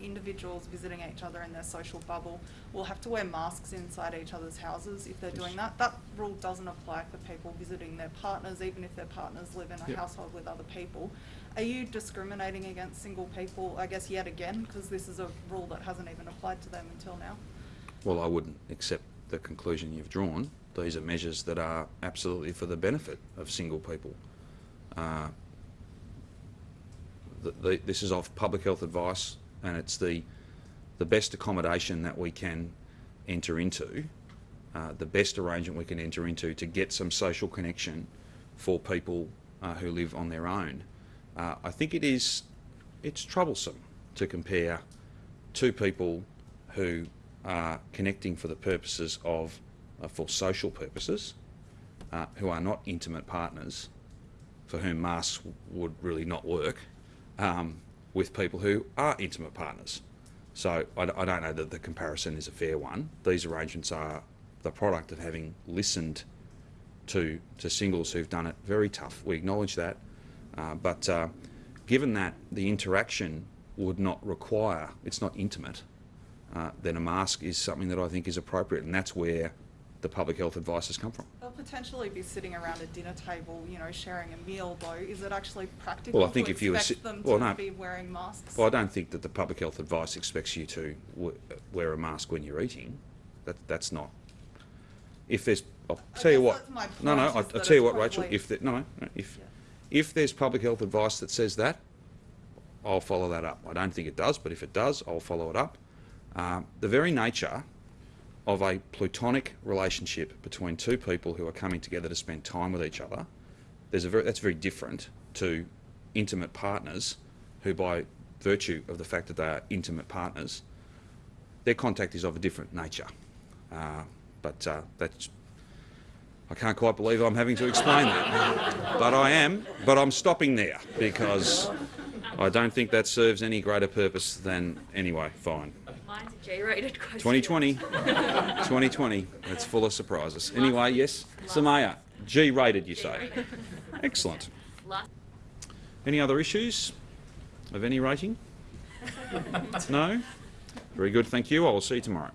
individuals visiting each other in their social bubble will have to wear masks inside each other's houses if they're doing that. That rule doesn't apply for people visiting their partners, even if their partners live in a Yep. household with other people. Are you discriminating against single people, I guess yet again, because this is a rule that hasn't even applied to them until now? Well, I wouldn't accept the conclusion you've drawn. These are measures that are absolutely for the benefit of single people. Uh, the, the, this is of public health advice, and it's the the best accommodation that we can enter into, uh, the best arrangement we can enter into to get some social connection for people uh, who live on their own. Uh, I think it is it's troublesome to compare two people who are connecting for the purposes of uh, for social purposes, uh, who are not intimate partners, for whom masks would really not work, um, with people who are intimate partners. So I, I don't know that the comparison is a fair one. These arrangements are the product of having listened to to singles who've done it very tough. We acknowledge that, uh, but uh, given that the interaction would not require, it's not intimate, uh, then a mask is something that I think is appropriate, and that's where the public health advice has come from. They'll potentially be sitting around a dinner table, you know, sharing a meal though. Is it actually practical Well, I think to if you expect them well, to no. be wearing masks? Well, I don't think that the public health advice expects you to w- wear a mask when you're eating. That that's not. If there's, I'll tell you what. no, no. I, I'll tell you what, Rachel. If no, no, no, if Yeah. if there's public health advice that says that, I'll follow that up. I don't think it does, but if it does, I'll follow it up. Um, the very nature of a plutonic relationship between two people who are coming together to spend time with each other, there's a very, that's very different to intimate partners who, by virtue of the fact that they are intimate partners, their contact is of a different nature. Uh, but uh, that's, I can't quite believe I'm having to explain that. but I am, but I'm stopping there because I don't think that serves any greater purpose than, anyway, fine. Mine's a J-rated question. 2020. 2020. It's full of surprises. Anyway, yes, Samaya, G rated, you say. Excellent. Any other issues of any rating? No? Very good, thank you. I will see you tomorrow.